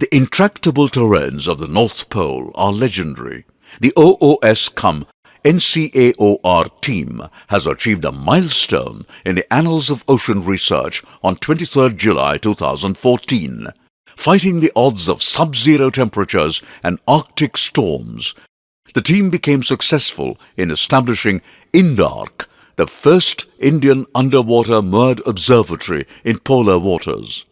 The intractable terrains of the North Pole are legendary. The ESSO-NCAOR team has achieved a milestone in the annals of ocean research on 23 July 2014. Fighting the odds of sub-zero temperatures and arctic storms, the team became successful in establishing INDARC, the first Indian underwater moored observatory in polar waters